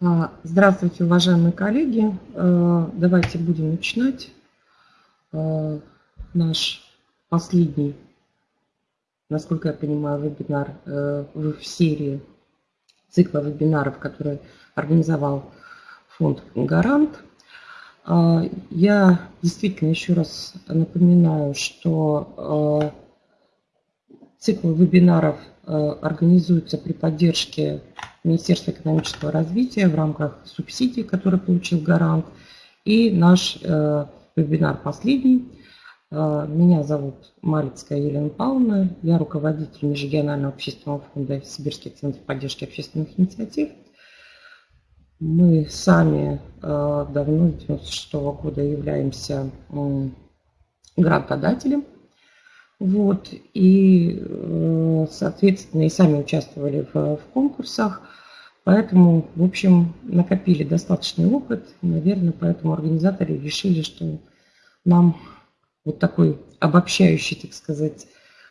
А, здравствуйте, уважаемые коллеги. А, давайте будем начинать а, наш последний, насколько я понимаю, вебинар в серии цикла вебинаров, который организовал фонд «Гарант». Я действительно еще раз напоминаю, что цикл вебинаров организуется при поддержке Министерства экономического развития в рамках субсидий, которые получил гарант. И наш э, вебинар последний. Э, меня зовут Малицкая Елена Павловна. Я руководитель Межрегионального общественного фонда Сибирский центр поддержки общественных инициатив. Мы сами э, давно, с 1996 -го года, являемся э, грантодателем. Вот, и, э, соответственно, и сами участвовали в, в конкурсах. Поэтому, в общем, накопили достаточный опыт. Наверное, поэтому организаторы решили, что нам вот такой обобщающий, так сказать,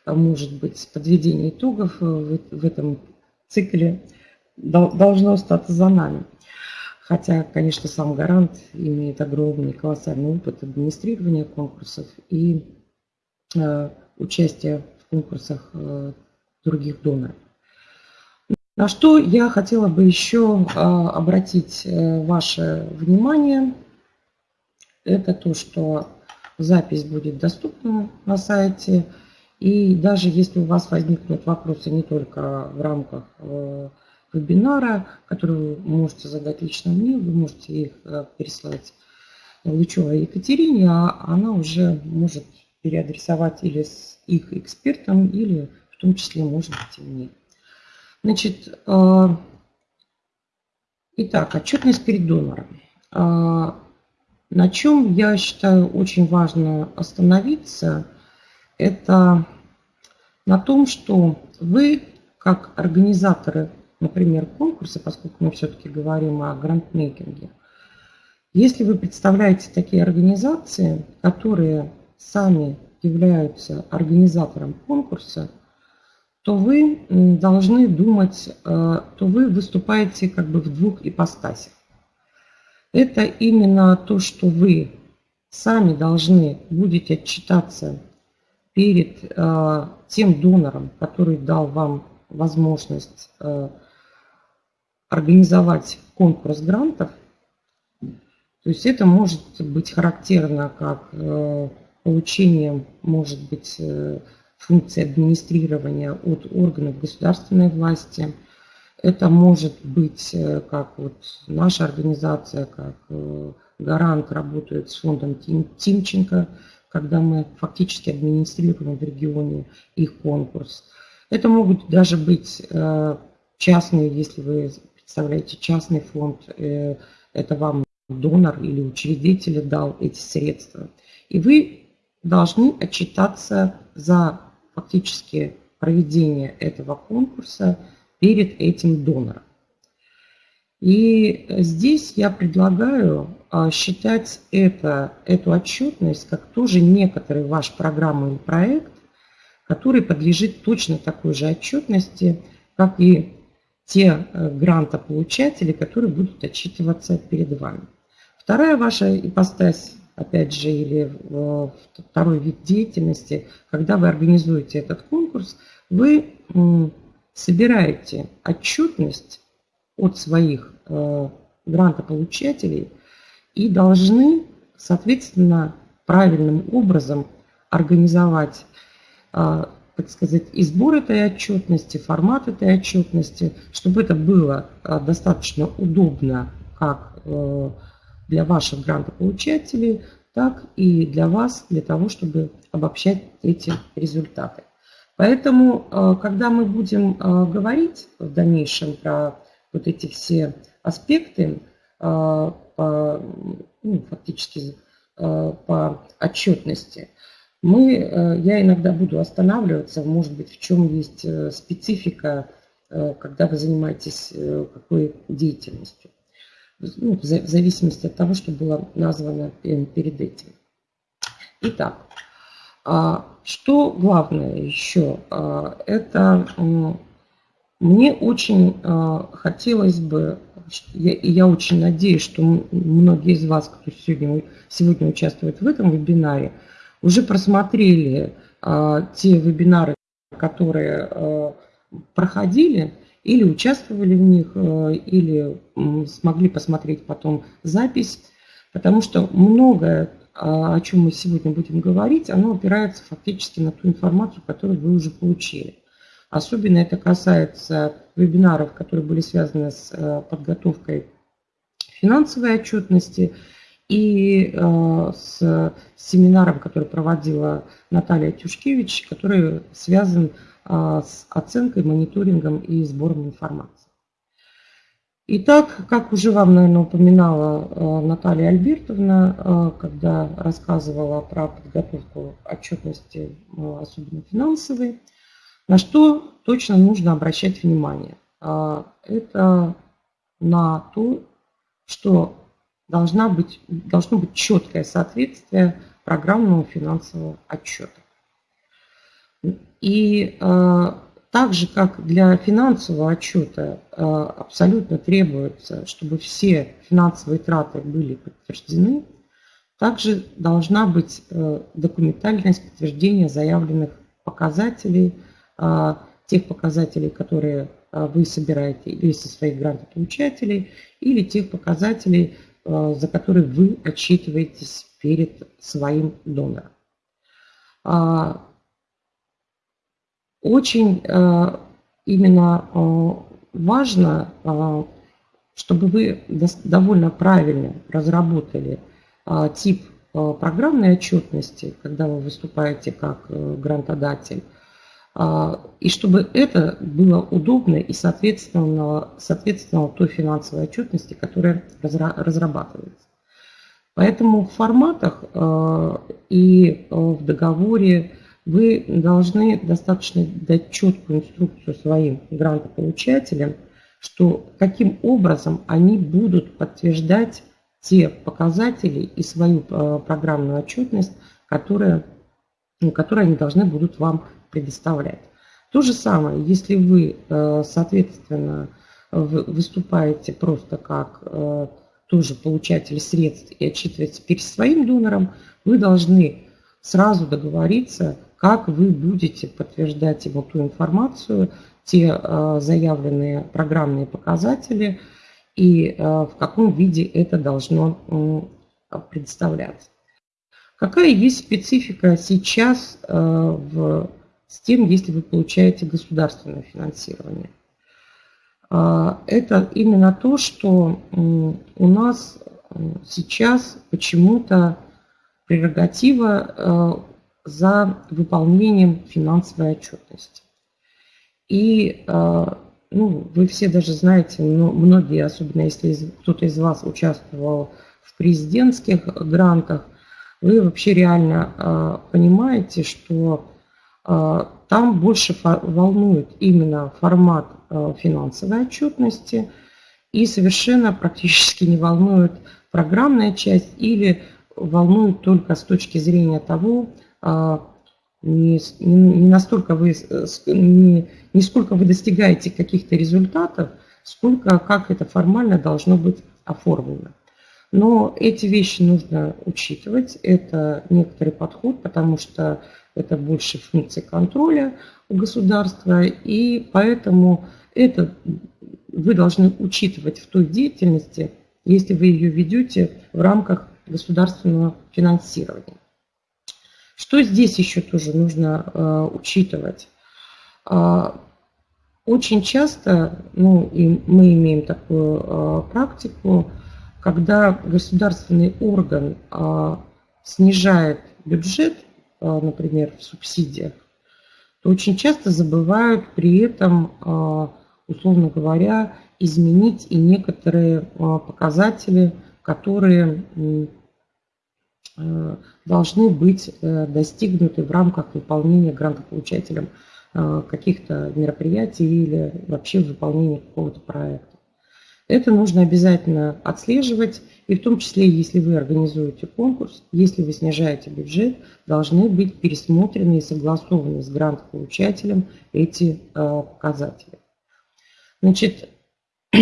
может быть, подведение итогов в, в этом цикле должно остаться за нами. Хотя, конечно, сам гарант имеет огромный, колоссальный опыт администрирования конкурсов и э, участия в конкурсах э, других доноров. На что я хотела бы еще а, обратить э, ваше внимание, это то, что запись будет доступна на сайте. И даже если у вас возникнут вопросы не только в рамках э, вебинара, которые вы можете задать лично мне, вы можете их э, переслать Лычевой Екатерине, а она уже может переадресовать или с их экспертом, или в том числе, может быть, и мне. Значит, э, итак, отчетность перед донором. Э, на чем я считаю очень важно остановиться, это на том, что вы, как организаторы, например, конкурса, поскольку мы все-таки говорим о грантмейкинге, если вы представляете такие организации, которые сами являются организатором конкурса – то вы должны думать, э, то вы выступаете как бы в двух ипостасях. Это именно то, что вы сами должны будете отчитаться перед э, тем донором, который дал вам возможность э, организовать конкурс грантов. То есть это может быть характерно как получение, может быть, функции администрирования от органов государственной власти. Это может быть э, как вот наша организация, как э, гарант работает с фондом Тимченко, когда мы фактически администрируем в регионе их конкурс. Это могут даже быть э, частные, если вы представляете частный фонд, это вам донор или учредитель дал эти средства. И вы должны отчитаться за фактически проведение этого конкурса перед этим донором. И здесь я предлагаю а, считать это, эту отчетность как тоже некоторый ваш программный проект, который подлежит точно такой же отчетности, как и те э, грантополучатели, которые будут отчитываться перед вами. Вторая ваша ипостась опять же, или второй вид деятельности, когда вы организуете этот конкурс, вы собираете отчетность от своих э, грантополучателей и должны, соответственно, правильным образом организовать, э, так сказать, и сбор этой отчетности, формат этой отчетности, чтобы это было э, достаточно удобно как для ваших грантополучателей, так и для вас, для того, чтобы обобщать эти результаты. Поэтому, э, когда мы будем э, говорить в дальнейшем про вот эти все аспекты, э, по, ну, фактически по отчетности, мы, я иногда буду останавливаться, может быть, в чем есть специфика, когда вы занимаетесь какой деятельностью ну, в зависимости от того, что было названо перед этим. Итак, а, что главное еще? А, это Мне очень хотелось бы, и я очень надеюсь, что многие из вас, кто сегодня, сегодня участвует в этом вебинаре, уже просмотрели те вебинары, которые проходили, или участвовали в них, или смогли посмотреть потом запись, потому что многое о чем мы сегодня будем говорить, оно опирается фактически на ту информацию, которую вы уже получили. Особенно это касается вебинаров, которые были связаны с э, подготовкой финансовой отчетности и э, с семинаром, который проводила Наталья Тюшкевич, который связан э, с оценкой, мониторингом и сбором информации. Итак, как уже вам, наверное, упоминала э, Наталья Альбертовна, э, когда рассказывала про подготовку отчетности, э, особенно финансовой, на что точно нужно обращать внимание. Это на то, что должна быть, должно быть четкое соответствие программного финансового отчета. И так же, как для финансового отчета э, абсолютно требуется, чтобы все финансовые траты были подтверждены, также должна быть э, документальность подтверждения заявленных показателей, э, тех показателей, которые вы собираете или со своих грантополучателей, или тех показателей, за которые вы отчитываетесь перед своим донором. Очень э, именно э, важно, э, чтобы вы довольно правильно разработали тип программной отчетности, когда вы выступаете как грантодатель, и чтобы это было удобно и соответствовало, соответствовало той финансовой отчетности, которая разрабатывается. Поэтому в форматах и в договоре вы должны достаточно дать четкую инструкцию своим грантополучателям, что каким образом они будут подтверждать те показатели и свою э, программную отчетность, которые, ну, которые они должны будут вам предоставлять. То же самое, если вы, э, соответственно, выступаете просто как э, тоже получатель средств и отчитываетесь перед своим донором, вы должны сразу договориться как вы будете подтверждать ему ту информацию, те э, заявленные программные показатели и э, в каком виде это должно представляться. Какая есть специфика сейчас э, в, с тем, если вы получаете государственное финансирование? Это именно то, что у нас сейчас почему-то прерогатива за выполнением финансовой отчетности. И э, ну, вы все даже знаете, но многие, особенно если кто-то из вас участвовал в президентских грантах, вы вообще реально э, понимаете, что э, там больше волнует именно формат финансовой отчетности и совершенно практически не волнует программная часть или волнует только с точки зрения того, не, не настолько вы, не, не сколько вы достигаете каких-то результатов, сколько как это формально должно быть оформлено. Но эти вещи нужно учитывать, это некоторый подход, потому что это больше функции контроля у государства, и поэтому это вы должны учитывать в той деятельности, если вы ее ведете в рамках государственного финансирования. Что здесь еще тоже нужно э, учитывать? Э, очень часто, ну и мы имеем такую э, практику, когда государственный орган э, снижает бюджет, э, например, в субсидиях, то очень часто забывают при этом, э, условно говоря, изменить и некоторые э, показатели, которые Э, должны быть э, достигнуты в рамках выполнения грантополучателем э, каких-то мероприятий или вообще выполнения какого-то проекта. Это нужно обязательно отслеживать, и в том числе, если вы организуете конкурс, если вы снижаете бюджет, должны быть пересмотрены и согласованы с грантополучателем эти показатели. Значит,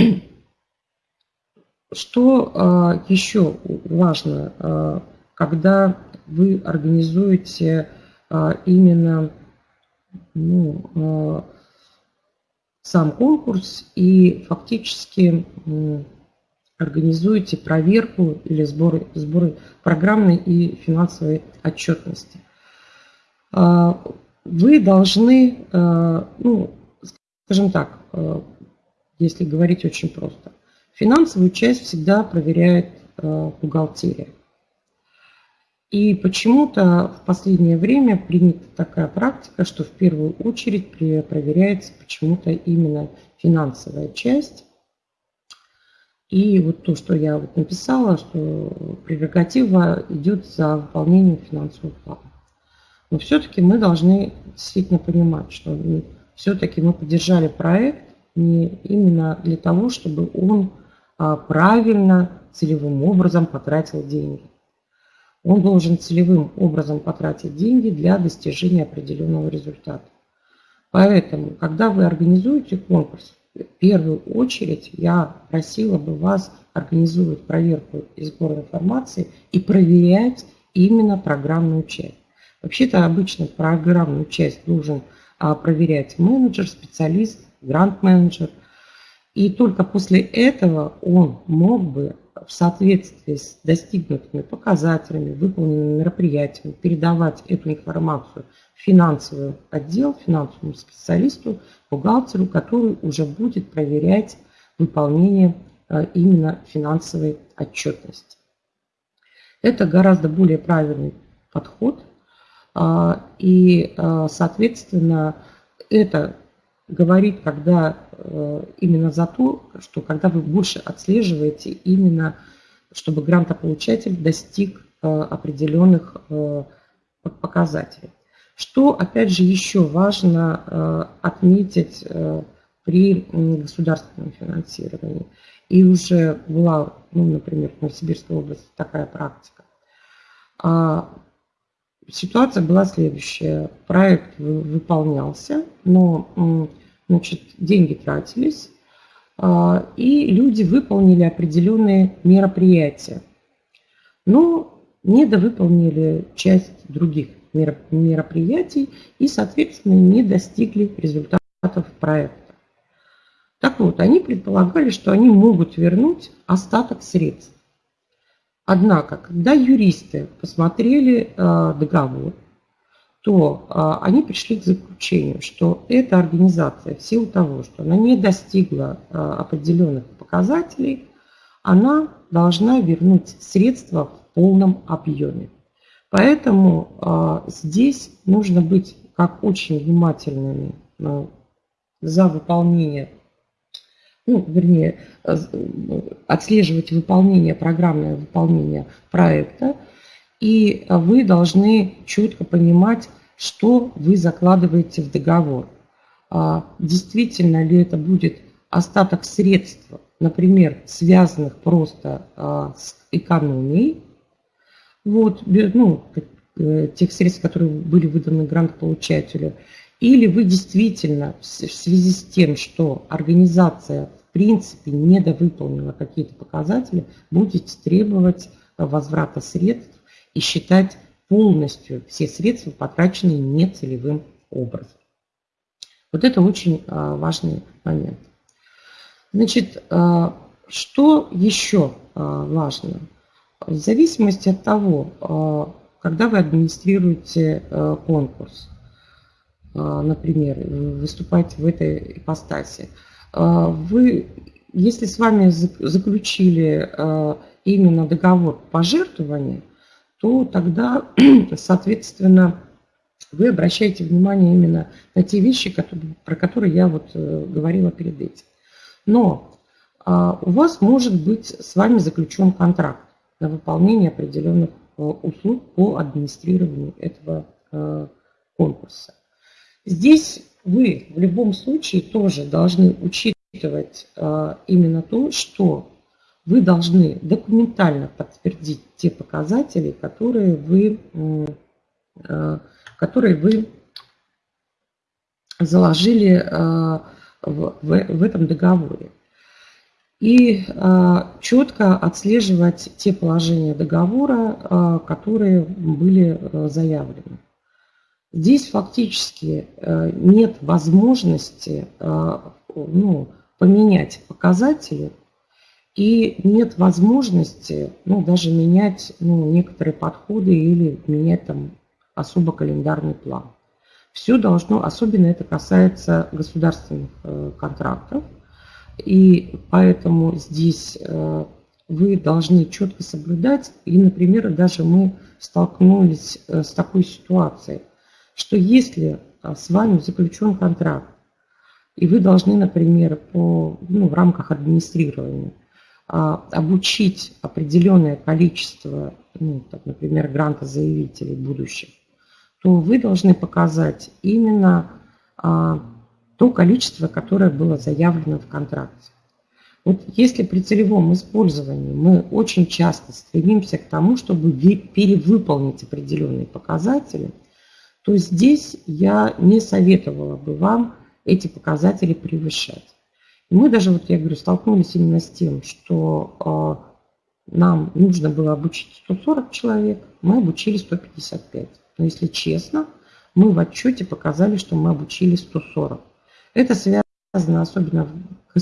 что еще важно, когда вы организуете именно ну, сам конкурс и фактически организуете проверку или сборы, сборы программной и финансовой отчетности. А, вы должны, а, ну, скажем так, а, если говорить очень просто, финансовую часть всегда проверяет бухгалтерия. И почему-то в последнее время принята такая практика, что в первую очередь проверяется почему-то именно финансовая часть. И вот то, что я вот написала, что прерогатива идет за выполнением финансового плана. Но все-таки мы должны действительно понимать, что все-таки мы поддержали проект не именно для того, чтобы он а, правильно, целевым образом потратил деньги он должен целевым образом потратить деньги для достижения определенного результата. Поэтому, когда вы организуете конкурс, в первую очередь я просила бы вас организовывать проверку и сбор информации и проверять именно программную часть. Вообще-то обычно программную часть должен а, проверять менеджер, специалист, грант-менеджер. И только после этого он мог бы в соответствии с достигнутыми показателями, выполненными мероприятиями, передавать эту информацию в финансовый отдел, финансовому специалисту, бухгалтеру, который уже будет проверять выполнение э, именно финансовой отчетности. Это гораздо более правильный подход. А, и, э, соответственно, это говорит, когда именно за то, что когда вы больше отслеживаете именно, чтобы грантополучатель достиг э, определенных э, показателей. Что, опять же, еще важно отметить при государственном финансировании. И уже была, ну, например, в Новосибирской области такая практика. А, ситуация была следующая. Проект выполнялся, но значит, деньги тратились, а, и люди выполнили определенные мероприятия. Но недовыполнили часть других мероприятий и, соответственно, не достигли результатов проекта. Так вот, они предполагали, что они могут вернуть остаток средств. Однако, когда юристы посмотрели э, договор, то э, они пришли к заключению, что эта организация в силу того, что она не достигла э, определенных показателей, она должна вернуть средства в полном объеме. Поэтому здесь нужно быть как очень внимательными за выполнение ну, вернее, отслеживать выполнение, программное выполнение проекта, и вы должны четко понимать, что вы закладываете в договор. А действительно ли это будет остаток средств, например, связанных просто а, с экономией, вот, ну, э, тех средств, которые были выданы грантополучателю, или вы действительно в связи с тем, что организация в принципе недовыполнила какие-то показатели, будете требовать возврата средств и считать полностью все средства потраченные нецелевым образом. Вот это очень а, важный момент. Значит, а, что еще а, важно? В зависимости от того, когда вы администрируете конкурс, например, выступать в этой ипостаси. Вы, если с вами заключили именно договор пожертвования, то тогда, соответственно, вы обращаете внимание именно на те вещи, которые, про которые я вот э, говорила перед этим. Но у вас может быть с вами заключен контракт на выполнение определенных э, услуг по администрированию этого э, конкурса. Здесь вы в любом случае тоже должны учитывать а, именно то, что вы должны документально подтвердить те показатели, которые вы, а, которые вы заложили а, в, в, этом договоре. И а, четко отслеживать те положения договора, которые были заявлены. Здесь фактически нет возможности ну, поменять показатели и нет возможности ну, даже менять ну, некоторые подходы или менять там особо календарный план. Все должно, особенно это касается государственных э, контрактов, и поэтому здесь э, вы должны четко соблюдать. И, например, даже мы столкнулись э, с такой ситуацией, что если с вами заключен контракт, и вы должны, например, по, ну, в рамках администрирования а, обучить определенное количество, ну, так, например, грантозаявителей будущих, то вы должны показать именно а, то количество, которое было заявлено в контракте. Вот если при целевом использовании мы очень часто стремимся к тому, чтобы перевыполнить определенные показатели, то здесь я не советовала бы вам эти показатели превышать. Мы даже, вот я говорю, столкнулись именно с тем, что э, нам нужно было обучить 140 человек, мы обучили 155. Но если честно, мы в отчете показали, что мы обучили 140. Это связано особенно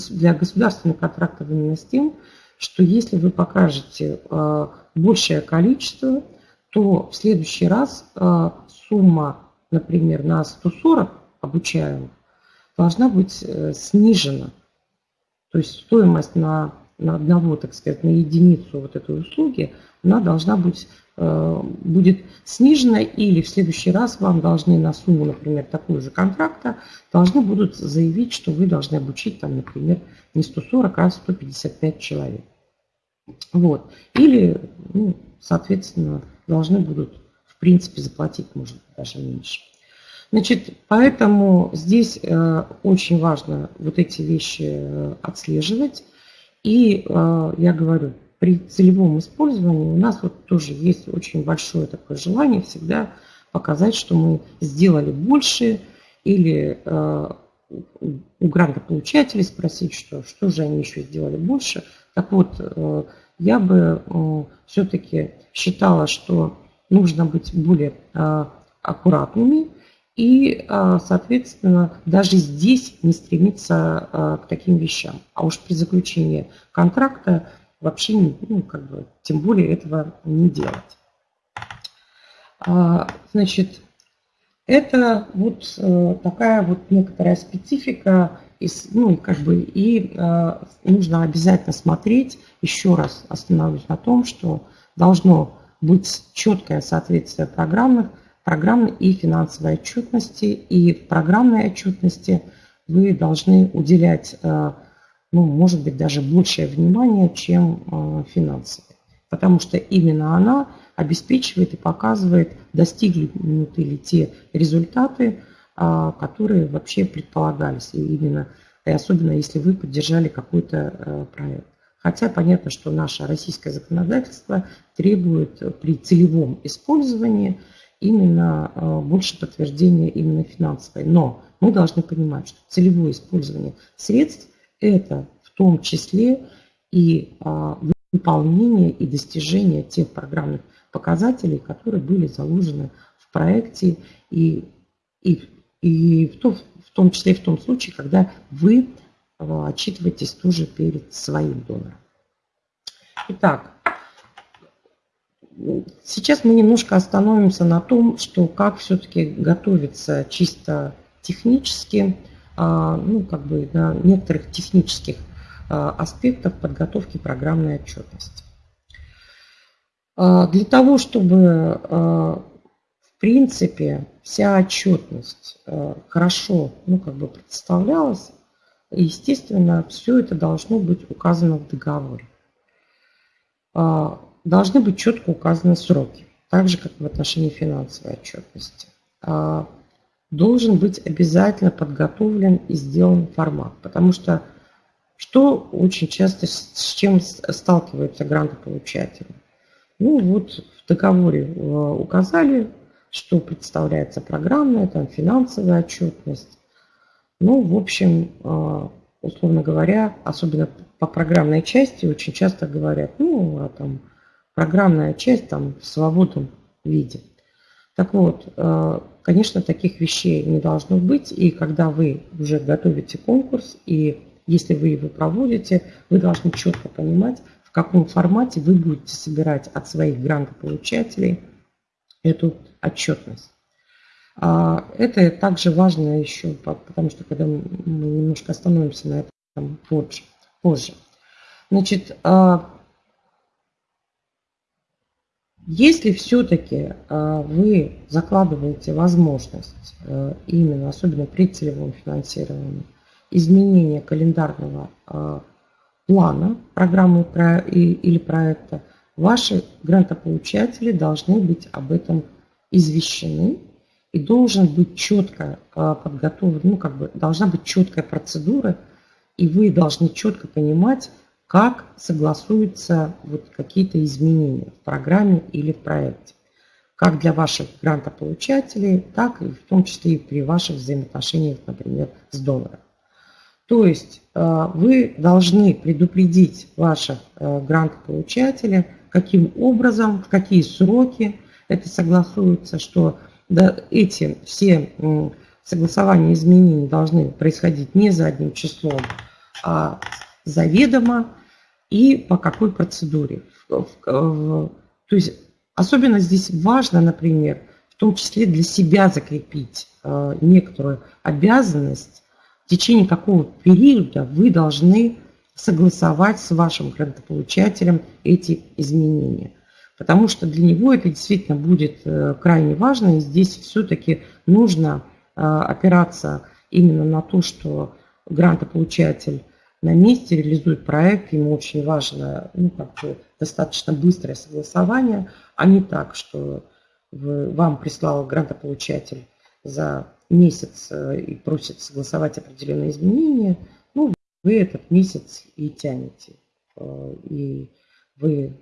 для государственных контрактов именно с тем, что если вы покажете э, большее количество, то в следующий раз э, сумма, например, на 140 обучаемых должна быть э, снижена. То есть стоимость на, на одного, так сказать, на единицу вот этой услуги, она должна быть, э, будет снижена, или в следующий раз вам должны на сумму, например, такую же контракта, должны будут заявить, что вы должны обучить, там, например, не 140, а 155 человек. Вот. Или, ну, соответственно, должны будут, в принципе, заплатить, может быть, даже меньше. Значит, поэтому здесь э, очень важно вот эти вещи э, отслеживать. И э, я говорю, при целевом использовании у нас вот тоже есть очень большое такое желание всегда показать, что мы сделали больше, или у грантополучателей спросить, что, что же они еще сделали больше. Так вот, я бы все-таки считала, что нужно быть более аккуратными, и, а, соответственно, даже здесь не стремиться а, к таким вещам. А уж при заключении контракта вообще, ну, как бы, тем более этого не делать. А, значит, это вот э, такая вот некоторая специфика, ну, как бы, и нужно обязательно смотреть, еще раз остановлюсь на том, что должно быть четкое соответствие программных программной и финансовой отчетности. И в программной отчетности вы должны уделять, э, ну, может быть, даже большее внимание, чем э, финансовой. Потому что именно она обеспечивает и показывает, достигнуты ли те результаты, э, которые вообще предполагались. И именно и особенно если вы поддержали какой-то проект. Хотя понятно, что наше российское законодательство требует при целевом использовании именно э, больше подтверждения именно финансовой. Но мы должны понимать, что целевое использование средств – это в том числе и а, выполнение и достижение тех программных показателей, которые были заложены в проекте и, и, и в, том, в том числе и в том случае, когда вы э, отчитываетесь тоже перед своим донором. Итак, Сейчас мы немножко остановимся на том, что как все-таки готовиться чисто технически, а, ну, как бы на некоторых технических а, аспектах подготовки программной отчетности. А, для того, чтобы в принципе вся отчетность хорошо ну, как бы представлялась, естественно, все это должно быть указано в договоре должны быть четко указаны сроки, так же, как в отношении финансовой отчетности. А, должен быть обязательно подготовлен и сделан формат, потому что что очень часто с чем сталкиваются грантополучатели? Ну вот в договоре э, указали, что представляется программная, там финансовая отчетность. Ну, в общем, э, условно говоря, особенно по программной части очень часто говорят, ну, а там программная часть там в свободном виде. Так вот, э, конечно, таких вещей не должно быть, и когда вы уже готовите конкурс, и если вы его проводите, вы должны четко понимать, в каком формате вы будете собирать от своих грантополучателей эту отчетность. А, это также важно еще, потому что когда мы немножко остановимся на этом позже. Значит, а, если все-таки а, вы закладываете возможность именно, особенно при целевом финансировании, изменения календарного плана программы или проекта, ваши грантополучатели должны быть об этом извещены. И должен быть четко а, подготовлен, ну как бы должна быть четкая процедура, и вы должны четко понимать, как согласуются вот какие-то изменения в программе или в проекте. Как для ваших грантополучателей, так и в том числе и при ваших взаимоотношениях, например, с донором. То есть а, вы должны предупредить ваших а, грантополучателей, каким образом, в какие сроки это согласуется, что эти все согласования изменений должны происходить не за одним числом, а заведомо и по какой процедуре. То есть особенно здесь важно, например, в том числе для себя закрепить э, некоторую обязанность, в течение какого периода вы должны согласовать с вашим грантополучателем эти изменения потому что для него это действительно будет э, крайне важно, и здесь все-таки нужно э, опираться именно на то, что грантополучатель на месте реализует проект, ему очень важно ну, как бы достаточно быстрое согласование, а не так, что вы, вам прислал грантополучатель за месяц э, и просит согласовать определенные изменения, ну, вы этот месяц и тянете. И вы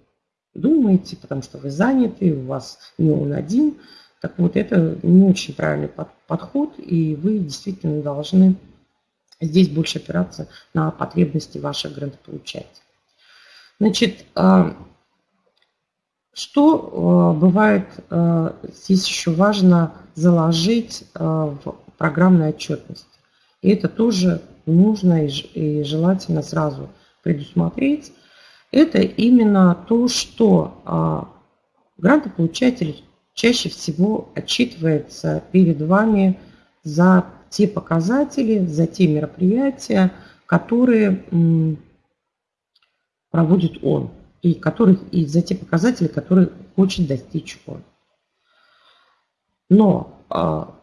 думаете, потому что вы заняты, у вас не он один. Так вот, это не очень правильный подход, и вы действительно должны здесь больше опираться на потребности ваших грантополучателей. Значит, а, что а, бывает, а, здесь еще важно заложить в программной отчетности. И это тоже нужно и желательно сразу предусмотреть, это именно то, что грантополучатель чаще всего отчитывается перед вами за те показатели, за те мероприятия, которые проводит он, и, которых, и за те показатели, которые хочет достичь он. Но а,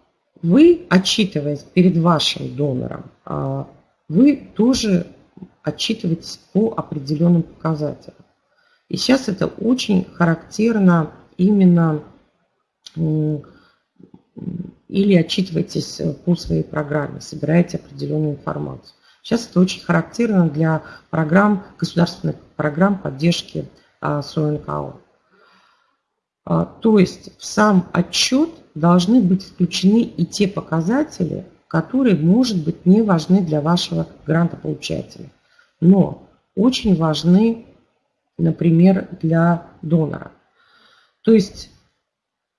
вы, отчитываясь перед вашим донором, а, вы тоже отчитывать по определенным показателям. И сейчас это очень характерно именно или отчитывайтесь по своей программе, собираете определенную информацию. Сейчас это очень характерно для программ, государственных программ поддержки а, СОНКО. А, то есть в сам отчет должны быть включены и те показатели, которые, может быть, не важны для вашего грантополучателя но очень важны, например, для донора. То есть,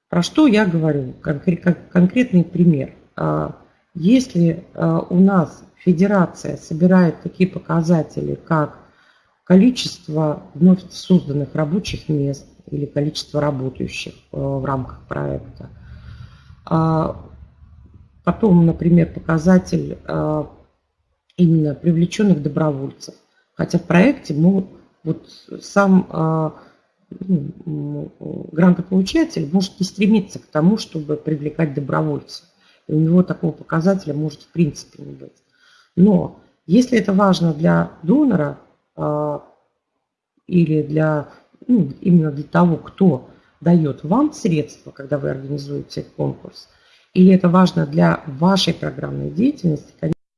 про что я говорю, конкретный пример. А, если а, у нас федерация собирает такие показатели, как количество вновь созданных рабочих мест или количество работающих а, в рамках проекта, потом, например, показатель именно привлеченных добровольцев. Хотя в проекте могут, вот сам а, ну, грантополучатель может не стремиться к тому, чтобы привлекать добровольцев. И у него такого показателя может в принципе не быть. Но если это важно для донора а, или для, ну, именно для того, кто дает вам средства, когда вы организуете конкурс, или это важно для вашей программной деятельности,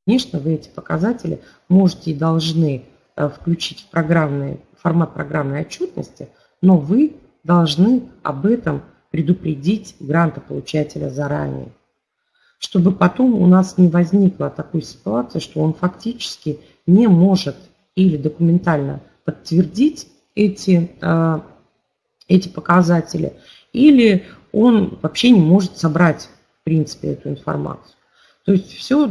Конечно, вы эти показатели можете и должны э, включить в программный, формат программной отчетности, но вы должны об этом предупредить грантополучателя заранее. чтобы потом у нас не возникла такой ситуации, что он фактически не может или документально подтвердить эти, а, эти показатели, или он вообще не может собрать, в принципе, эту информацию. То есть все,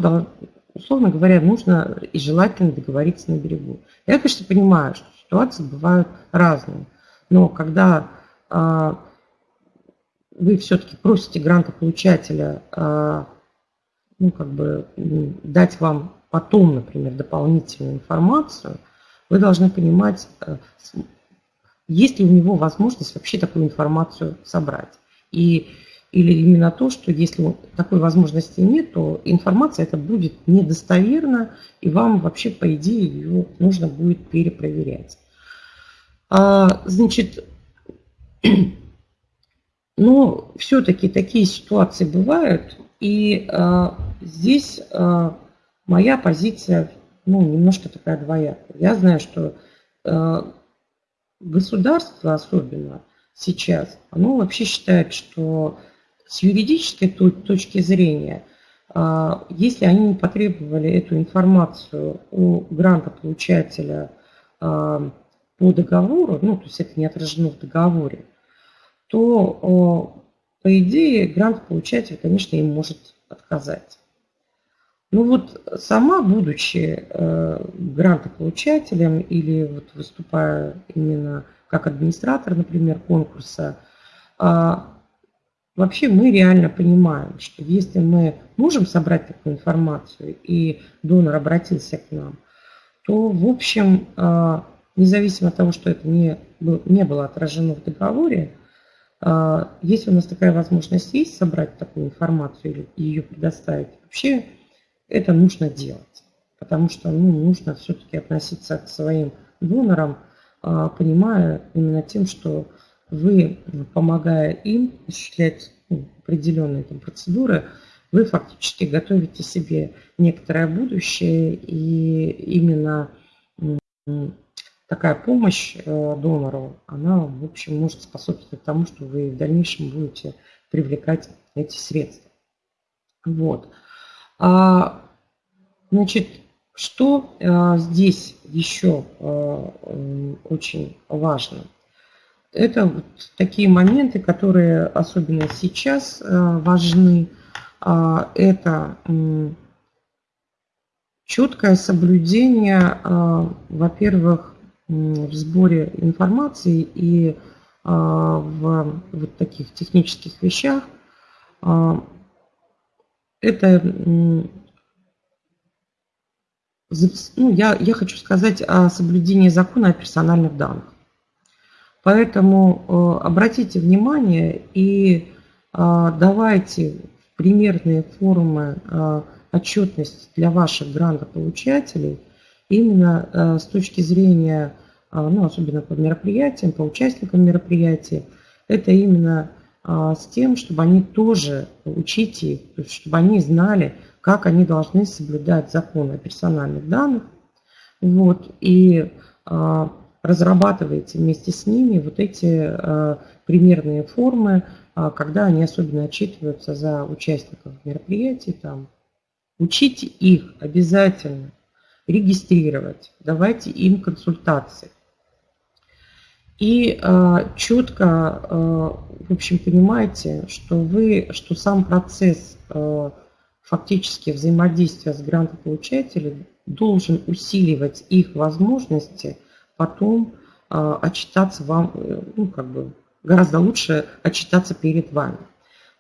условно говоря, нужно и желательно договориться на берегу. Я, конечно, понимаю, что ситуации бывают разные, но когда а, вы все-таки просите грантополучателя а, ну, как бы, дать вам потом, например, дополнительную информацию, вы должны понимать, э, есть ли у него возможность вообще такую информацию собрать. И, или именно то, что если такой возможности нет, то информация это будет недостоверна, и вам вообще, по идее, ее нужно будет перепроверять. А, значит, но все-таки такие ситуации бывают, и а, здесь а, моя позиция ну, немножко такая двоякая. Я знаю, что а, государство особенно сейчас, оно вообще считает, что с юридической точки зрения, а, если они не потребовали эту информацию у грантополучателя а, по договору, ну, то есть это не отражено в договоре, то, по идее, грантополучатель, конечно, им может отказать. Ну вот сама, будучи э, грантополучателем или вот выступая именно как администратор, например, конкурса, э, вообще мы реально понимаем, что если мы можем собрать такую информацию и донор обратился к нам, то, в общем, э, независимо от того, что это не, не было отражено в договоре, э, если у нас такая возможность есть собрать такую информацию или ее предоставить, вообще это нужно делать. Потому что ну, нужно все-таки относиться к своим донорам, а, понимая именно тем, что вы, помогая им осуществлять ну, определенные там, процедуры, вы фактически готовите себе некоторое будущее, и именно такая помощь э, донору, она, в общем, может способствовать тому, что вы в дальнейшем будете привлекать эти средства. Вот. А, значит, что а, здесь еще а, очень важно? Это вот такие моменты, которые особенно сейчас важны. Это четкое соблюдение, во-первых, в сборе информации и в вот таких технических вещах это, ну, я, я хочу сказать о соблюдении закона о персональных данных. Поэтому э, обратите внимание и э, давайте примерные формы отчетности для ваших грантополучателей именно с точки зрения, ну, особенно по мероприятиям, по участникам мероприятий, это именно а, с тем, чтобы они тоже учите их, чтобы они знали, как они должны соблюдать закон о персональных данных. Вот, и разрабатываете вместе с ними вот эти примерные формы, когда они особенно отчитываются за участников мероприятий. Там. Учите их обязательно регистрировать, давайте им консультации. И э, четко, э, в общем, понимаете, что вы, что сам процесс э, фактически взаимодействия с грантополучателем должен усиливать их возможности потом э, отчитаться вам, э, ну, как бы, гораздо лучше отчитаться перед вами.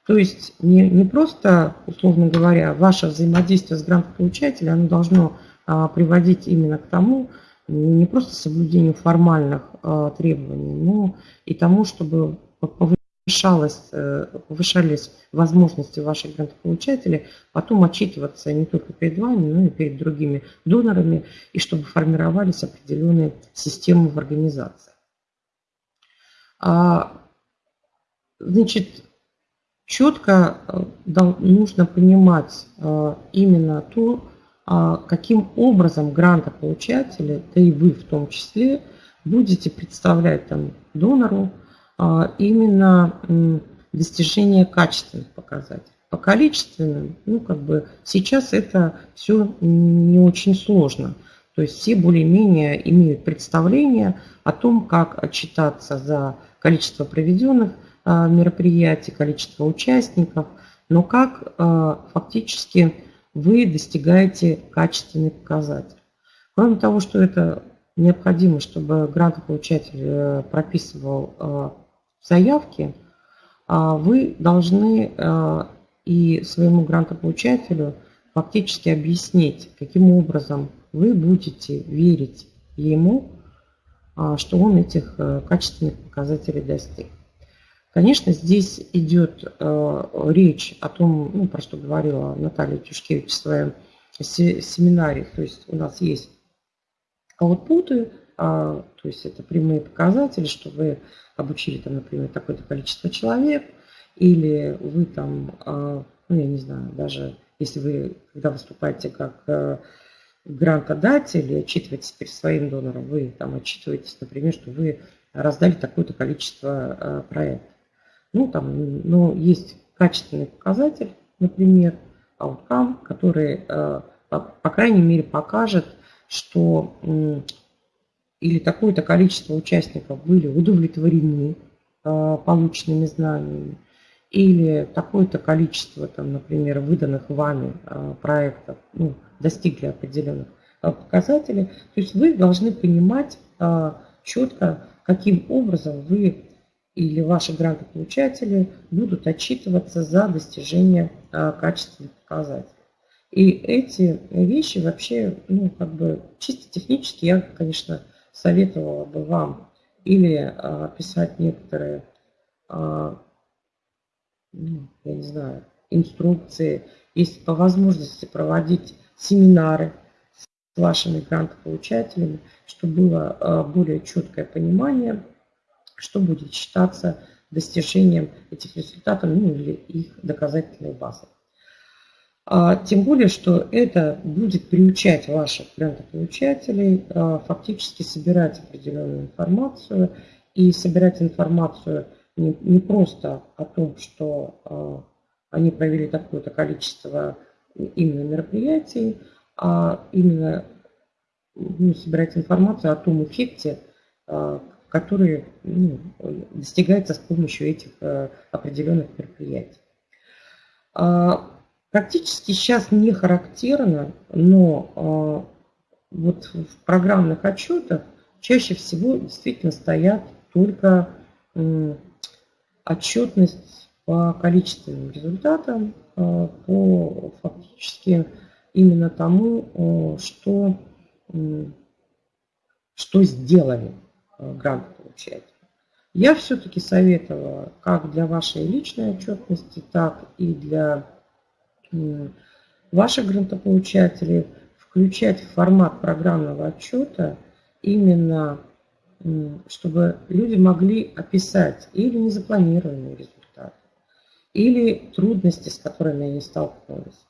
То есть не, не просто, условно говоря, ваше взаимодействие с грантополучателем, оно должно приводить именно к тому, не просто соблюдению формальных э, требований, но и тому, чтобы повышалось, э, повышались возможности ваших грантополучателей потом отчитываться не только перед вами, но и перед другими донорами, и чтобы формировались определенные системы в организации. А, значит, четко э, нужно понимать именно то, а каким образом грантополучатели, да и вы в том числе, будете представлять там донору а, именно достижение качественных показателей. по количественным, ну, как бы сейчас это все не очень сложно. То есть все более-менее имеют представление о том, как отчитаться за количество проведенных а, мероприятий, количество участников, но как а, фактически вы достигаете качественный показатель. Кроме того, что это необходимо, чтобы грантополучатель э, прописывал э, заявки, а вы должны э, и своему грантополучателю фактически объяснить, каким образом вы будете верить ему, что он этих качественных показателей достиг. Конечно, здесь идет речь о том, ну, про что говорила Наталья Тюшкевич в своем семинаре. То есть у нас есть аутпуты, а, то есть это прямые показатели, что вы обучили, там, например, такое-то количество человек, или вы там, а, ну, я не знаю, даже если вы, когда выступаете как э, грантодатель и отчитываетесь перед своим донором, вы там отчитываетесь, например, что вы раздали такое-то количество э, проектов. Ну, там, но есть качественный показатель, например, outcome, который, э, по крайней мере, покажет, что или такое-то количество участников были удовлетворены а, полученными знаниями, или такое-то количество, там, например, выданных вами а, проектов ну, достигли определенных показателей. То есть вы должны понимать четко, каким образом вы или ваши грантополучатели будут отчитываться за достижение качественных показателей. И эти вещи вообще, ну, как бы чисто технически я, конечно, советовала бы вам или а, писать некоторые, а, ну, я не знаю, инструкции, если по возможности проводить семинары с вашими грантополучателями, чтобы было а, более четкое понимание, что будет считаться достижением этих результатов, ну или их доказательной базы. А, тем более, что это будет приучать ваших грантополучателей а, фактически собирать определенную информацию и собирать информацию не, не просто о том, что а, они провели такое-то количество именно мероприятий, а именно ну, собирать информацию о том эффекте, который ну, достигается с помощью этих определенных мероприятий. Практически сейчас не характерно, но э, вот в программных отчетах чаще всего действительно стоят только э, отчетность по количественным результатам, э, по фактически именно тому, э, что, э, что сделали э, грантополучатели. Я все-таки советовала как для вашей личной отчетности, так и для ваших грантополучателей включать в формат программного отчета именно, чтобы люди могли описать или незапланированные результаты, или трудности, с которыми они столкнулись.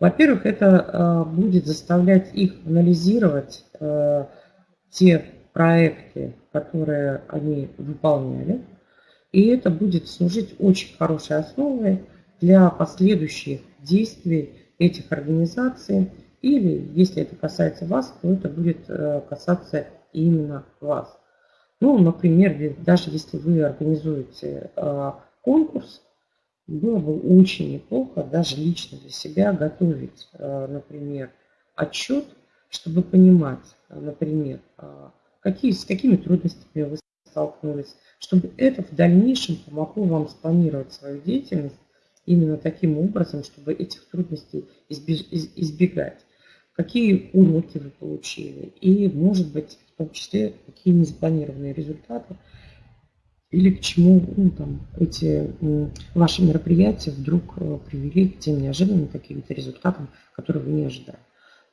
Во-первых, это а, будет заставлять их анализировать а, те проекты, которые они выполняли, и это будет служить очень хорошей основой для последующих действий этих организаций, или если это касается вас, то это будет э, касаться именно вас. Ну, например, даже если вы организуете э, конкурс, было бы очень неплохо даже лично для себя готовить, э, например, отчет, чтобы понимать, например, какие, с какими трудностями вы столкнулись, чтобы это в дальнейшем помогло вам спланировать свою деятельность именно таким образом, чтобы этих трудностей избегать. Какие уроки вы получили и, может быть, в том числе, какие незапланированные результаты или к чему ну, там, эти ваши мероприятия вдруг э, привели к тем неожиданным каким-то результатам, которые вы не ожидали.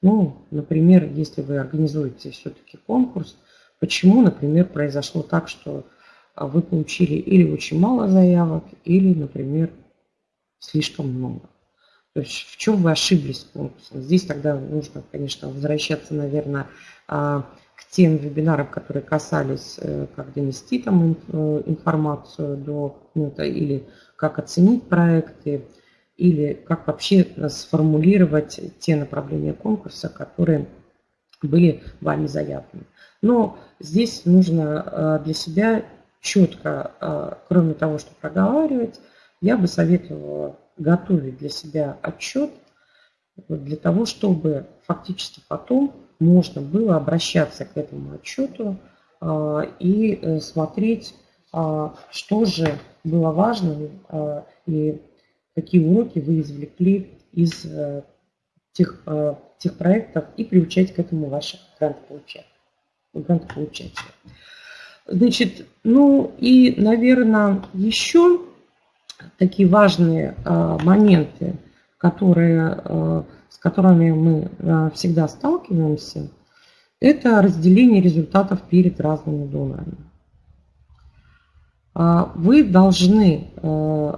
Ну, например, если вы организуете все-таки конкурс, почему, например, произошло так, что а, вы получили или очень мало заявок, или, например, слишком много. То есть в чем вы ошиблись конкурсом? Здесь тогда нужно, конечно, возвращаться, наверное, а, к тем вебинарам, которые касались, э, как донести там э, информацию до ну, или как оценить проекты, или как вообще сформулировать те направления конкурса, которые были вами заявлены. Но здесь нужно для себя четко, кроме того, что проговаривать, я бы советовала готовить для себя отчет для того, чтобы фактически потом можно было обращаться к этому отчету а, и э, смотреть, что же было важно и какие уроки вы извлекли из э, тех, тех проектов и приучать к этому ваших грантополучателей. грантополучателей. Значит, ну и, наверное, еще такие важные моменты, которые, с которыми мы всегда сталкиваемся – это разделение результатов перед разными донорами. А, вы должны э,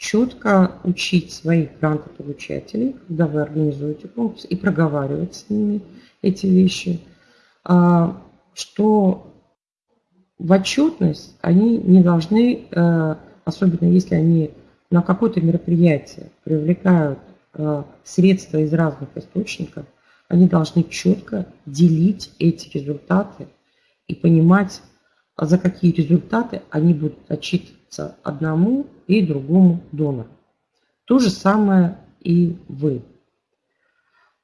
четко учить своих грантополучателей, когда вы организуете конкурс, и проговаривать с ними эти вещи, а, что в отчетность они не должны, э, особенно если они на какое-то мероприятие привлекают э, средства из разных источников – они должны четко делить эти результаты и понимать, за какие результаты они будут отчитываться одному и другому донору. То же самое и вы.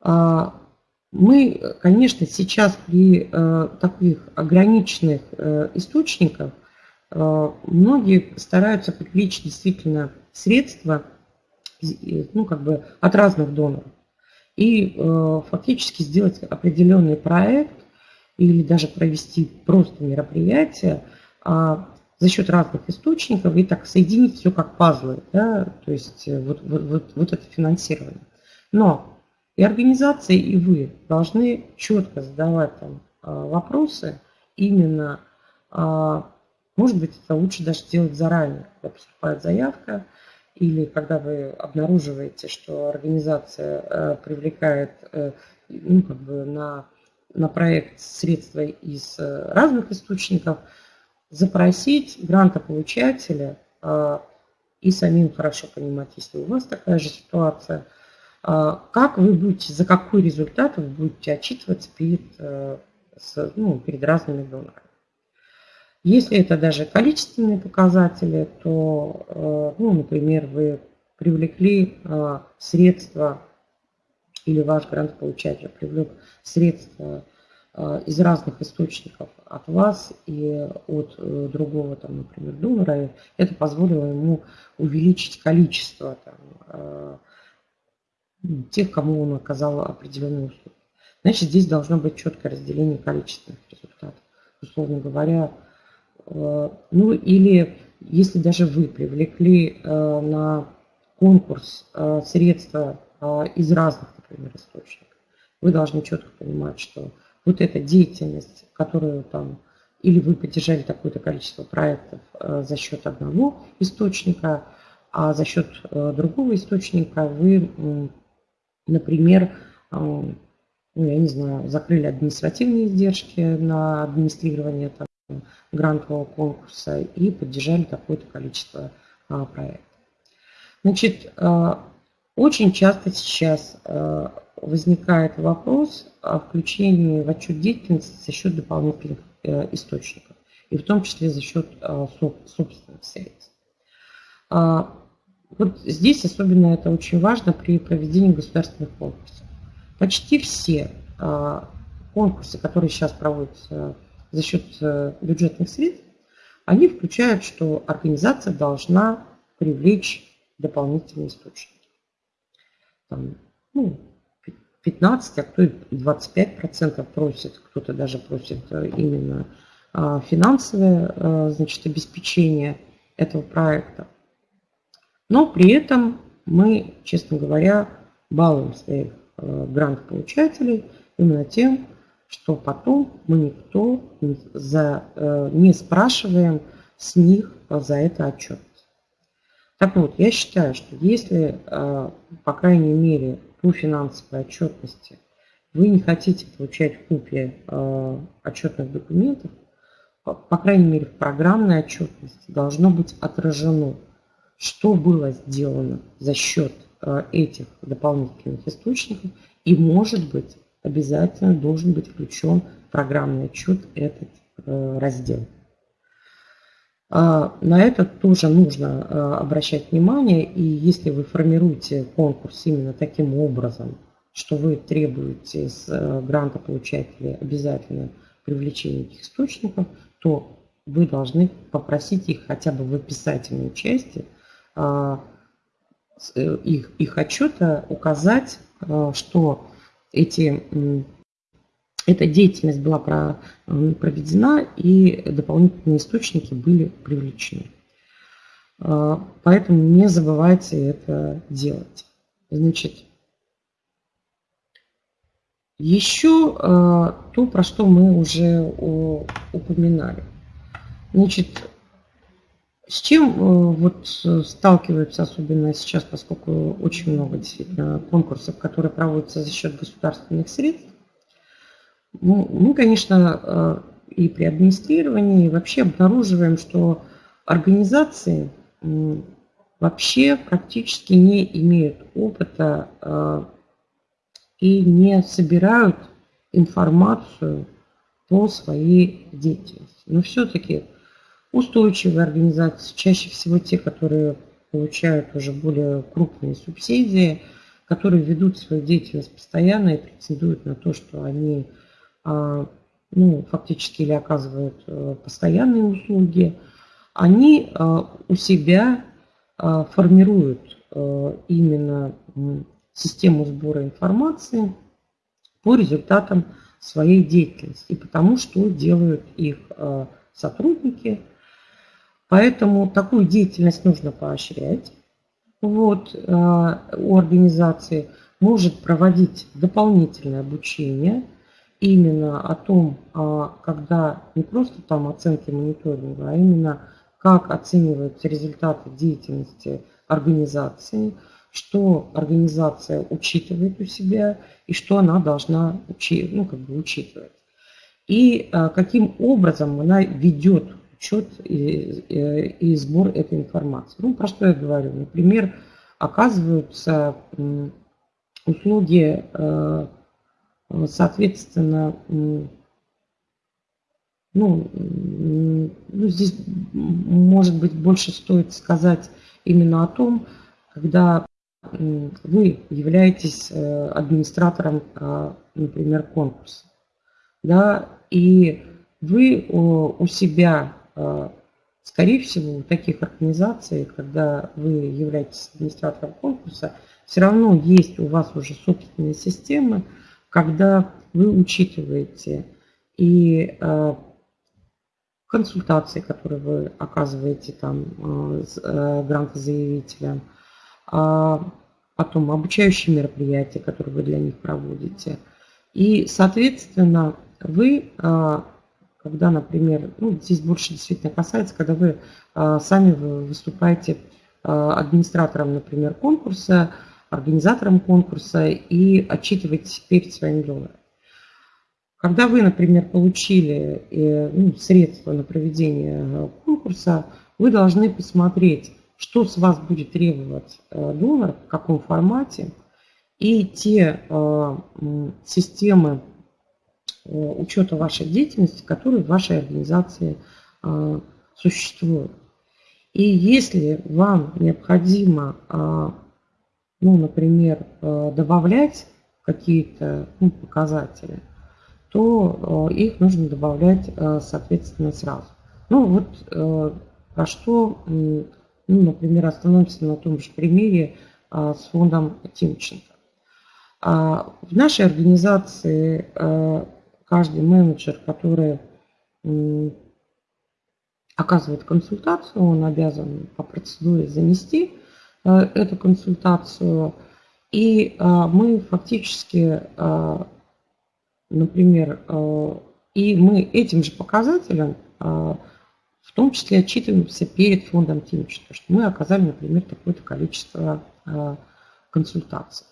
А, мы, конечно, сейчас при э, таких ограниченных э, источниках э, многие стараются привлечь действительно средства ну, как бы от разных доноров и фактически сделать определенный проект или даже провести просто мероприятие а, за счет разных источников и так соединить все как пазлы, да, то есть э, вот, вот, вот, вот это финансирование. Но и организации, и вы должны четко задавать там а, вопросы именно, а, может быть, это лучше даже делать заранее, когда поступает заявка, или когда вы обнаруживаете, что организация э, привлекает э, ну, как бы на, на проект средства из разных источников, запросить грантополучателя и самим хорошо понимать, если у вас такая же ситуация, как вы будете, за какой результат вы будете отчитываться перед, ну, перед разными донорами. Если это даже количественные показатели, то, э, ну, например, вы привлекли э, средства или ваш грантополучатель привлек средства э, из разных источников от вас и от другого, там, например, донора, это позволило ему увеличить количество там, ну, тех, кому он оказал определенные услуги. Значит, здесь должно быть четкое разделение количественных результатов. Условно говоря, Э, ну или если даже вы привлекли э, на конкурс э, средства из разных, например, источников, вы должны четко понимать, что вот эта деятельность, которую там, или вы поддержали такое-то количество проектов за счет одного источника, а за счет другого источника вы, например, ну, я не знаю, закрыли административные издержки на администрирование там, грантового конкурса и поддержали такое-то количество а, проектов. Значит, очень часто сейчас возникает вопрос о включении в отчет деятельности за счет дополнительных э, источников, и в том числе за счет собственных средств. Вот здесь особенно это очень важно при проведении государственных конкурсов. Почти все конкурсы, которые сейчас проводятся за счет э, бюджетных средств, они включают, что организация должна привлечь дополнительные источники. Там, ну, 15, а кто и 25 процентов просит, кто-то даже просит э, именно а, финансовое э, значит, обеспечение этого проекта. Но при этом мы, честно говоря, балуем своих грант-получателей именно тем, что потом мы никто за, э, не спрашиваем с них за это отчет. Так вот, я считаю, что если, э, по крайней мере, по финансовой отчетности. Вы не хотите получать копии э, отчетных документов, по крайней мере, в программной отчетности должно быть отражено, что было сделано за счет этих дополнительных источников, и, может быть, обязательно должен быть включен в программный отчет этот раздел. На это тоже нужно обращать внимание, и если вы формируете конкурс именно таким образом, что вы требуете с грантополучателей обязательно привлечения этих источников, то вы должны попросить их хотя бы в описательной части а, э, их, их отчета указать, а, что эти, эта деятельность была проведена и дополнительные источники были привлечены. А, поэтому не забывайте это делать. Значит, еще то, про что мы уже упоминали – Значит, с чем э, вот сталкиваются, особенно сейчас, поскольку очень много действительно конкурсов, которые проводятся за счет государственных средств, ну, мы, конечно, э, и при администрировании вообще обнаруживаем, что организации вообще практически не имеют опыта э, и не собирают информацию по своей деятельности. Но все-таки устойчивые организации, чаще всего те, которые получают уже более крупные субсидии, которые ведут свою деятельность постоянно и претендуют на то, что они ну, фактически или оказывают э, постоянные услуги, они а, у себя а, формируют э, именно систему сбора информации по результатам своей деятельности и потому, что делают их сотрудники – Поэтому такую деятельность нужно поощрять. Вот, э, у организации может проводить дополнительное обучение именно о том, а, когда не просто там оценки мониторинга, а именно как оцениваются результаты деятельности организации, что организация учитывает у себя и что она должна учи, ну, как бы учитывать. И а, каким образом она ведет учет и, и, и сбор этой информации. Ну, про что я говорю? Например, оказываются услуги, э, соответственно, ну, ну, здесь, может быть, больше стоит сказать именно о том, когда вы являетесь э, администратором, э, например, конкурса, да, и вы у себя а, скорее всего, у таких организаций, когда вы являетесь администратором конкурса, все равно есть у вас уже собственные системы, когда вы учитываете и а, консультации, которые вы оказываете там а, грантозаявителям, потом обучающие мероприятия, которые вы для них проводите. И, соответственно, вы когда, например, ну, здесь больше действительно касается, когда вы а, сами выступаете а, администратором, например, конкурса, организатором конкурса и отчитываетесь перед своим донором. Когда вы, например, получили э, ну, средства на проведение э, конкурса, вы должны посмотреть, что с вас будет требовать э, донор, в каком формате, и те системы учета вашей деятельности, которые в вашей организации существуют. И если вам необходимо, э, ну, например, добавлять какие-то ну, показатели, то их нужно добавлять, соответственно, сразу. Ну, вот про что, ну, например, остановимся на том же примере с фондом Тимченко. В нашей организации каждый менеджер, который оказывает консультацию, он обязан по процедуре занести э, эту консультацию. И э, мы фактически, э, например, и мы этим же показателем в том числе отчитываемся перед фондом Тимченко, что мы оказали, например, такое-то количество консультаций.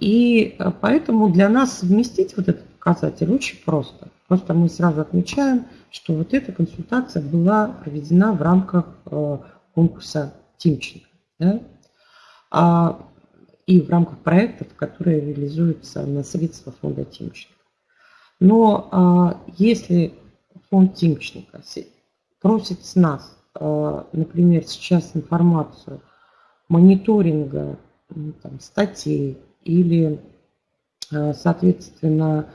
И поэтому для нас совместить вот этот показатель очень просто. Просто мы сразу отмечаем, что вот эта консультация была проведена в рамках э, конкурса Тимченко. Да? А, и в рамках проектов, которые реализуются на средства фонда Тимченко. Но а, если фонд Тимченко просит с нас, а, например, сейчас информацию мониторинга там, статей или, а, соответственно,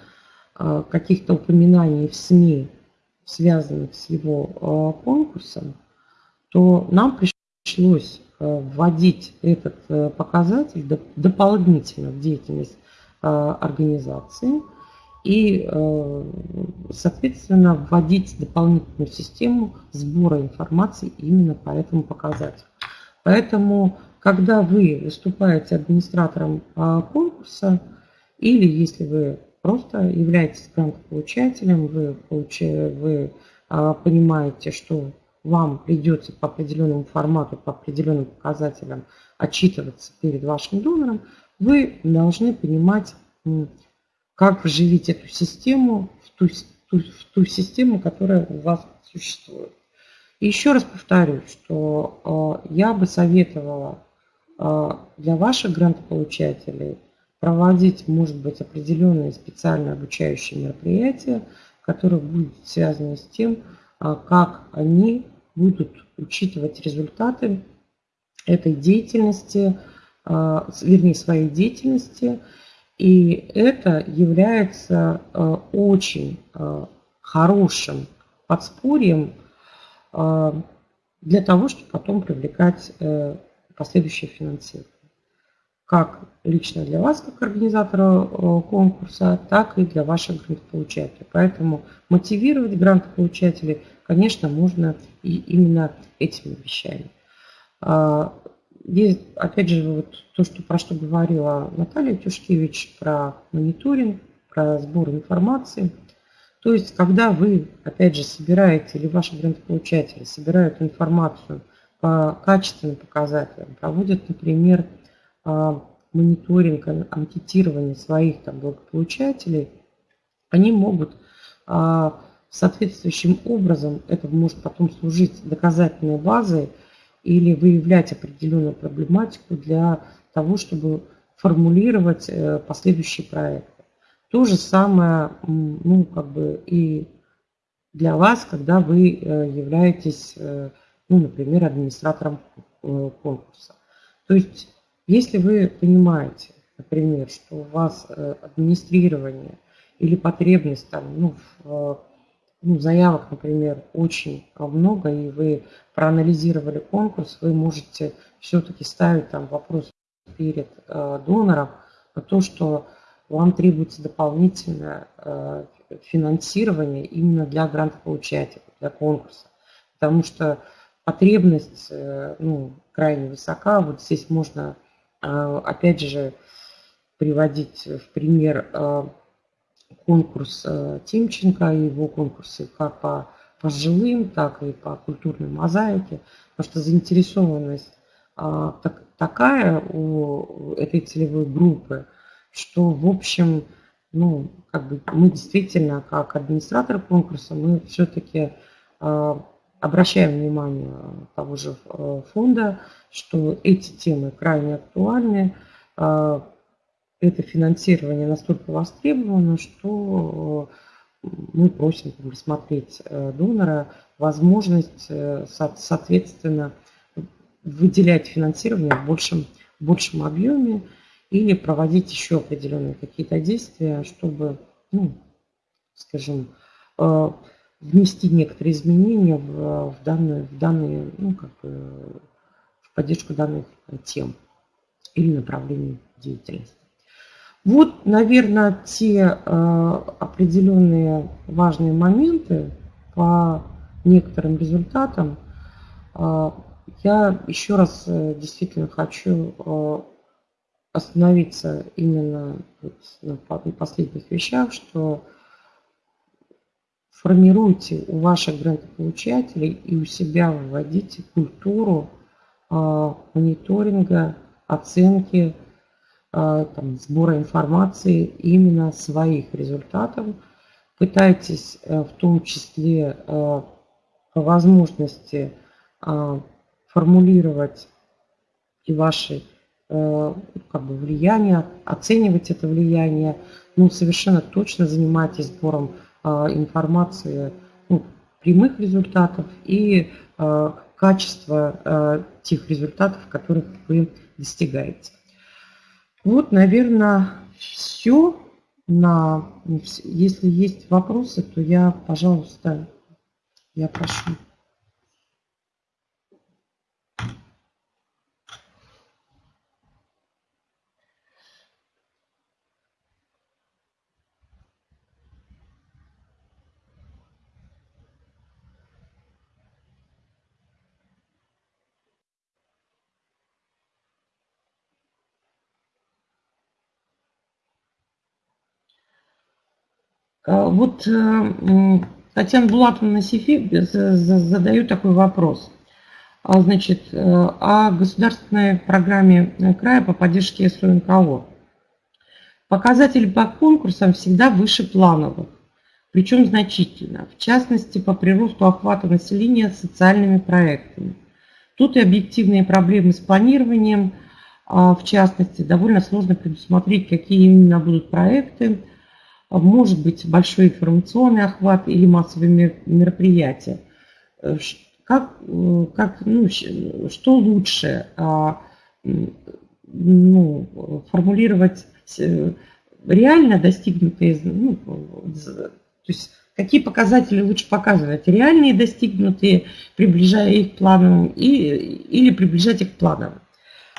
а, каких-то упоминаний в СМИ, связанных с его а, конкурсом, то нам пришлось вводить этот показатель дополнительно в деятельность организации и, соответственно, вводить дополнительную систему сбора информации именно по этому показателю. Поэтому когда вы выступаете администратором конкурса, или если вы просто являетесь грантополучателем, вы, получаете, вы понимаете, что вам придется по определенному формату, по определенным показателям отчитываться перед вашим донором, вы должны понимать, как вживить эту систему в ту, в ту систему, которая у вас существует. И еще раз повторю, что э, я бы советовала а, для ваших грантополучателей проводить, может быть, определенные специальные обучающие мероприятия, которые будут связаны с тем, а, как они будут учитывать результаты этой деятельности, а, вернее, своей деятельности. И это является очень хорошим подспорьем для того, чтобы потом привлекать э, последующее финансирование. Как лично для вас, как организатора э, конкурса, так и для ваших грантополучателей. Поэтому мотивировать грантополучателей, конечно, можно и именно этими вещами. А, есть, опять же, вот то, что, про что говорила Наталья Тюшкевич, про мониторинг, про сбор информации. То есть, когда вы, опять же, собираете, или ваши грантополучатели собирают информацию по качественным показателям, проводят, например, мониторинг, анкетирование своих там, благополучателей, они могут а, соответствующим образом, это может потом служить доказательной базой или выявлять определенную проблематику для того, чтобы формулировать э, последующие проекты. То же самое ну, как бы и для вас, когда вы э, являетесь э, ну, например, администратором конкурса. То есть, если вы понимаете, например, что у вас э, администрирование или потребность там, ну, в, э, ну, заявок, например, очень много, и вы проанализировали конкурс, вы можете все-таки ставить там вопрос перед э, донором на то, что вам требуется дополнительное э, финансирование именно для грантополучателя, для конкурса. Потому что потребность э, ну, крайне высока. Вот здесь можно, опять же, приводить в пример э, конкурс Тимченко и его конкурсы как по, по жилым, так и по культурной мозаике, потому что заинтересованность так, такая у этой целевой группы, что, в общем, ну, как бы мы действительно, как администратор конкурса, мы все-таки обращаем внимание того же э, фонда, что эти темы крайне актуальны. А, это финансирование настолько востребовано, что э, мы просим рассмотреть э, донора возможность, соответственно, выделять финансирование в большем, в большем объеме или проводить еще определенные какие-то действия, чтобы, ну, скажем, внести некоторые изменения в, в данные, в данные, ну, как в поддержку данных тем или направлений деятельности. Вот, наверное, те э, определенные важные моменты по некоторым результатам. Э, я еще раз э, действительно хочу остановиться именно на последних вещах, что формируйте у ваших грантополучателей и у себя вводите культуру а, мониторинга, оценки, а, там, сбора информации именно своих результатов. Пытайтесь а, в том числе а, по возможности а, формулировать и ваши э, как бы влияния, оценивать это влияние. Ну, совершенно точно занимайтесь сбором э, информации ну, прямых результатов и э, качества э, тех результатов, которых вы достигаете. Вот, наверное, все. На, если есть вопросы, то я, пожалуйста, я прошу. Вот э, Татьяна Булатовна Сифи задает такой вопрос. А, значит, э, о государственной программе края по поддержке СОНКО. Показатели по конкурсам всегда выше плановых, причем значительно, в частности по приросту охвата населения социальными проектами. Тут и объективные проблемы с планированием, а, в частности, довольно сложно предусмотреть, какие именно будут проекты, может быть большой информационный охват или массовые мероприятия. Э, как, э, как, ну, что лучше а, ну, формулировать э, реально достигнутые, ну, то есть какие показатели лучше показывать, реальные достигнутые, приближая их к плановым, и, или приближать их к плановым.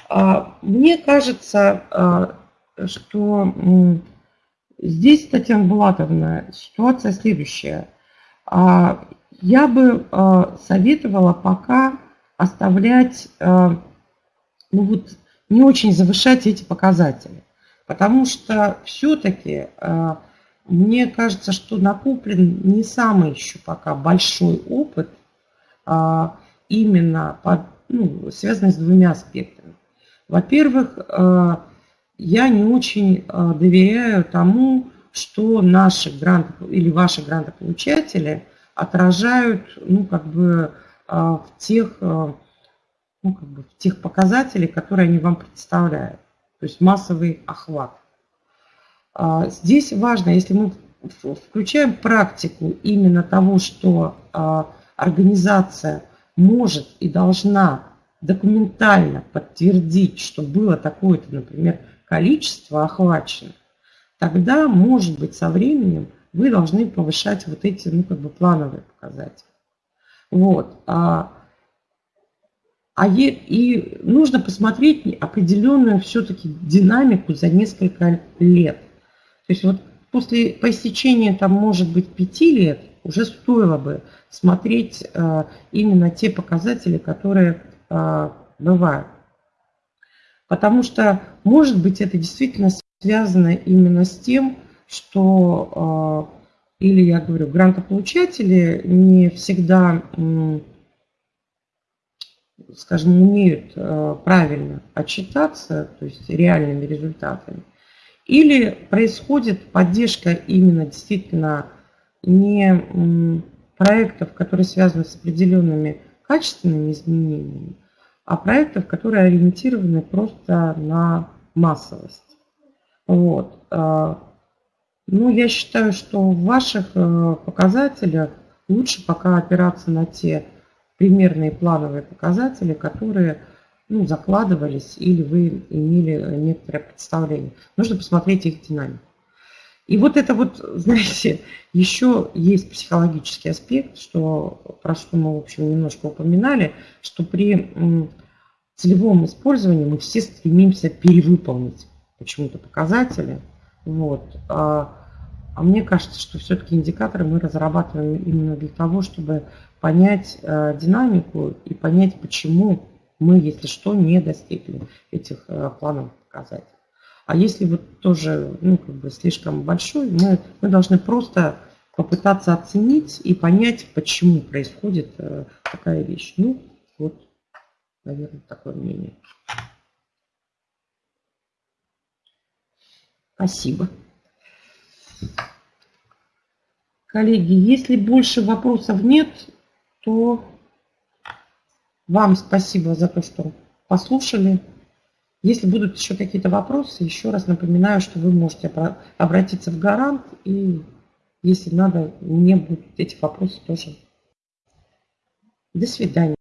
А, мне кажется, а, что Здесь, Татьяна Булатовна, ситуация следующая. А, я бы а, советовала пока оставлять, а, ну вот, не очень завышать эти показатели. Потому что все-таки мне кажется, что накоплен не самый еще пока большой опыт, именно под, ну, связанный с двумя аспектами. Во-первых, я не очень а, доверяю тому, что наши гранты или ваши грантополучатели отражают ну, как бы, а, в, тех, а, ну, как бы, в тех показателях, которые они вам представляют. То есть массовый охват. Здесь важно, если мы включаем практику именно того, что организация может и должна документально подтвердить, что было такое-то, например, количество охваченных, тогда, может быть, со временем вы должны повышать вот эти, ну, как бы плановые показатели. Вот. А, а е, и нужно посмотреть определенную все-таки динамику за несколько лет. То есть вот после, по истечении, там, может быть, пяти лет уже стоило бы смотреть а, именно те показатели, которые а, бывают. Потому что, может быть, это действительно связано именно с тем, что, а, или я говорю, грантополучатели не всегда, скажем, умеют а, правильно отчитаться, то есть реальными результатами. Или происходит поддержка именно действительно не проектов, которые связаны с определенными качественными изменениями, а проектов, которые ориентированы просто на массовость. Вот. А, ну, я считаю, что в ваших э, показателях лучше пока опираться на те примерные плановые показатели, которые ну, закладывались или вы имели некоторое представление. Нужно посмотреть их динамику. И вот это вот, знаете, еще есть психологический аспект, что, про что мы, в общем, немножко упоминали, что при целевом использовании мы все стремимся перевыполнить почему-то показатели. Вот. А, а мне кажется, что все-таки индикаторы мы разрабатываем именно для того, чтобы понять а, динамику и понять, почему мы, если что, не достигли этих а, плановых показателей. А если вот тоже ну, как бы слишком большой, мы, мы должны просто попытаться оценить и понять, почему происходит а, такая вещь. Ну, вот Наверное, такое мнение. Спасибо. Коллеги, если больше вопросов нет, то Вам спасибо за то, что послушали. Если будут еще какие-то вопросы, еще раз напоминаю, что вы можете обратиться в гарант, и если надо, мне будут эти вопросы тоже. До свидания.